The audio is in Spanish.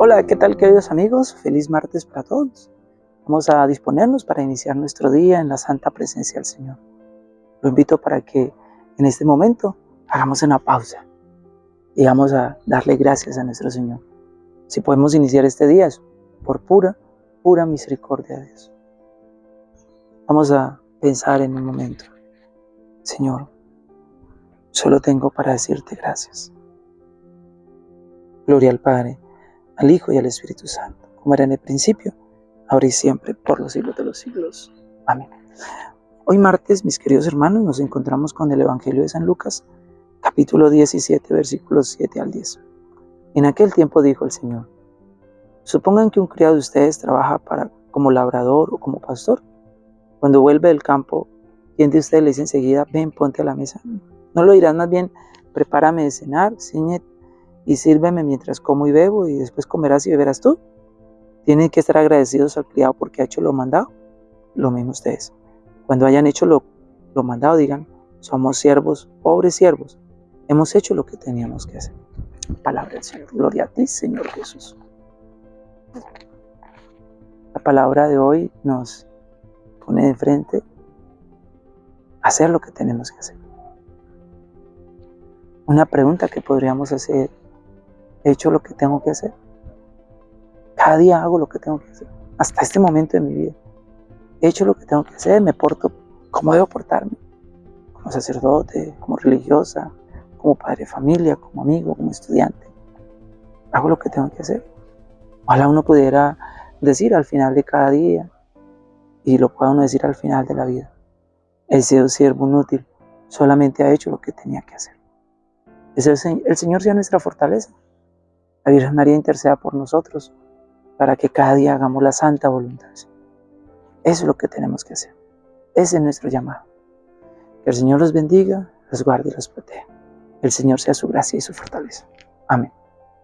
Hola, ¿qué tal queridos amigos? Feliz martes para todos. Vamos a disponernos para iniciar nuestro día en la santa presencia del Señor. Lo invito para que en este momento hagamos una pausa y vamos a darle gracias a nuestro Señor. Si podemos iniciar este día es por pura, pura misericordia de Dios. Vamos a pensar en un momento. Señor, solo tengo para decirte gracias. Gloria al Padre, al Hijo y al Espíritu Santo, como era en el principio, ahora y siempre, por los siglos de los siglos. Amén. Hoy martes, mis queridos hermanos, nos encontramos con el Evangelio de San Lucas, capítulo 17, versículos 7 al 10. En aquel tiempo dijo el Señor, supongan que un criado de ustedes trabaja para, como labrador o como pastor. Cuando vuelve del campo, ¿quién de ustedes le dice enseguida, ven, ponte a la mesa? No lo dirán más bien, prepárame de cenar, ciñete y sírveme mientras como y bebo y después comerás y beberás tú. Tienen que estar agradecidos al criado porque ha hecho lo mandado. Lo mismo ustedes. Cuando hayan hecho lo, lo mandado, digan, somos siervos, pobres siervos. Hemos hecho lo que teníamos que hacer. Palabra del Señor. Gloria a ti, Señor Jesús. La palabra de hoy nos pone de frente a hacer lo que tenemos que hacer. Una pregunta que podríamos hacer he hecho lo que tengo que hacer. Cada día hago lo que tengo que hacer. Hasta este momento de mi vida. He hecho lo que tengo que hacer, me porto como debo portarme. Como sacerdote, como religiosa, como padre de familia, como amigo, como estudiante. Hago lo que tengo que hacer. Ojalá uno pudiera decir al final de cada día, y lo pueda uno decir al final de la vida, el siervo inútil solamente ha hecho lo que tenía que hacer. El Señor sea nuestra fortaleza. La Virgen María interceda por nosotros para que cada día hagamos la santa voluntad. Eso es lo que tenemos que hacer. Ese es nuestro llamado. Que el Señor los bendiga, los guarde y los proteja. El Señor sea su gracia y su fortaleza. Amén.